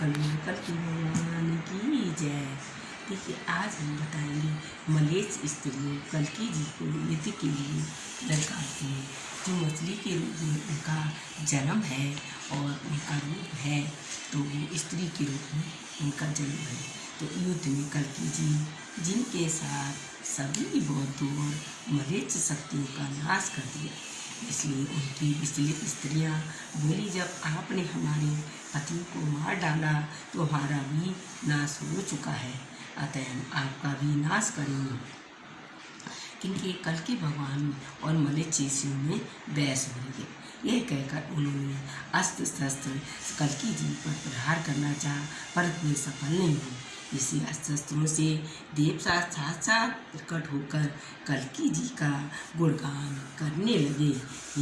कल कल की भगवान की जय। देखिए, आज हम बताएँगे मलेच स्त्रियों, कलकी जी को युद्ध के लिए लड़काती हैं, जो मछली के रूप में उनका जन्म है और उनका रूप है तो वो स्त्री के रूप में उनका जन्म है। तो युद्ध में कलकी जी, जिनके साथ सभी बौद्धों और मलेच्छ शक्तियों का नाश कर दिया, इसलिए उनकी विचलित स्त्रियाँ बोली, जब आपने हमारे पति को मार डाला तो हमारा भी नाश हो चुका है। अतः आपका भी नाश करेंगे। क्योंकि कल के भगवान और मलेचेसियों में बहस हो रही यह कहकर उन्होंने अस्त्र शस्त्र कलकी जी पर प्रहार करना चाहा पर वे सफल नहीं हुए। इसी अस्त्रों से देव साथ साथ प्रकट होकर कलकी जी का गुणगान करने लगे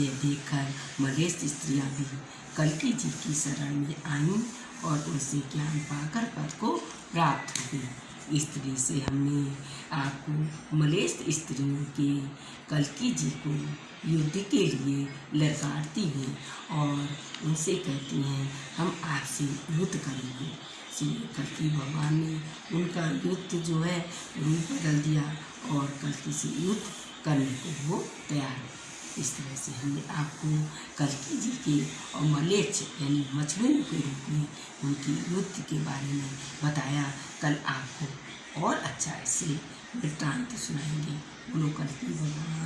यह देखकर मलेश स्त्रियाँ भी कलकी जी की शरण में आईं और उनसे ज्ञान पाकर पद को प्राप्त हुई। स्त्री से हमने आपको मलेश स्त्रियों के कलकी जी को युद्ध के लिए लड़काती हैं और उनसे कहती हैं, हम आपसे युद्ध करेंगे। इसलिए कल्कि भगवान ने उनका युद्ध जो है रूप बदल दिया और कल्कि से युद्ध करने को वो तैयार है। इस तरह से हमने आपको कलकी जी के और मलेच्छ यानी मछलियों के रूप में उनकी नृत्य के बारे में बताया। कल आपको और अच्छा इससे वृत्तांत सुनाएँगे। बोलो कल्कि भगवान।